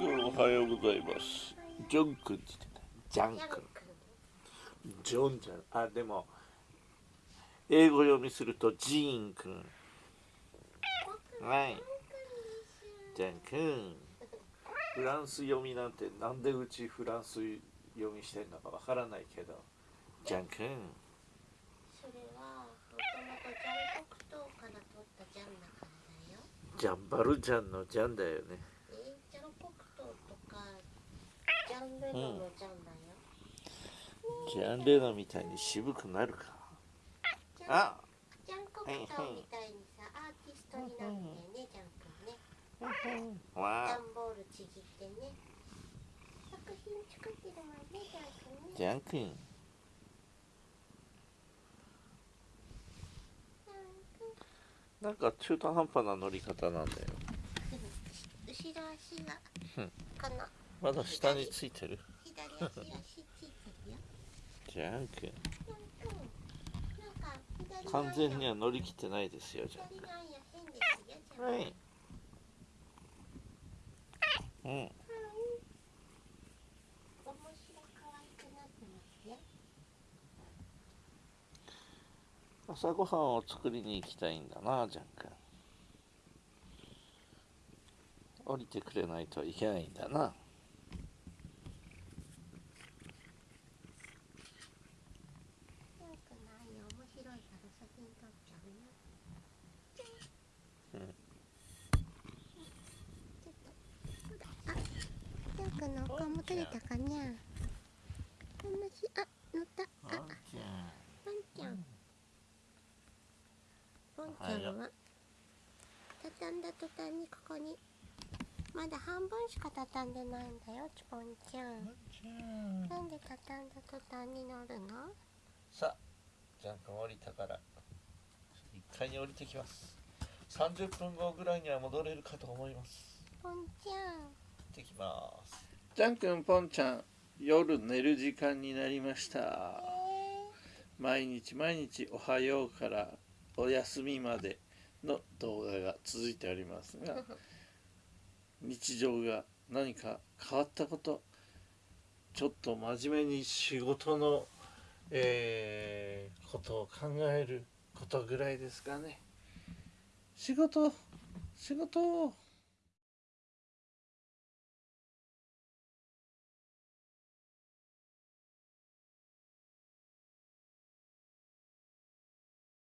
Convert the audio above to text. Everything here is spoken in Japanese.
おはようございます。ジョン君って言ってた。ジャン君。ジョンじゃんあでも英語読みするとジーン君。はい。ジャン君。フランス読みなんてなんでうちフランス読みしてんのかわからないけど。ジャン君。それはもともとジャン黒糖から取ったジャンだからだよ。ジャンバルジャンのジャンだよねえジャン黒糖とかジャンレノのジャンだよ、ジャンレノみたいに渋くなるか。ジャンあ。ジャン黒糖みたいにさアーティストになってねジャン君ね。ンボールちぎってね。作品作ってるわねジャン君ね。ジャンなんか中途半端な乗り方なんだよ。後ろ足がうん。このまだ下についてる？左足が足ついてるよジャン君ジャン君なんか左の完全には乗り切ってないですよジャン左の足変ですよジャン君はい。うん。朝ごはんを作りに行きたいんだなジャン君降りてくれないといけないんだなジャン君の愛面白いから写真撮っちゃうようんちょっとほらあジャン君のお顔も撮れたかにゃ楽しいあ乗った。ああじゃポンちゃん。ポンちゃんは畳んだ途端にここにまだ半分しか畳んでないんだよポンちゃん。なんで畳んだ途端に乗るの？さあジャン君降りたから1階に降りてきます。30分後ぐらいには戻れるかと思います。ポンちゃん。行ってきますジャン君ポンちゃん夜寝る時間になりました。え毎日毎日おはようからお休みまでの動画が続いておりますが 日常が何か変わったことちょっと真面目に仕事の、えーことを考えることぐらいですかね。仕事仕事